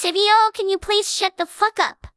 Sivio, can you please shut the fuck up?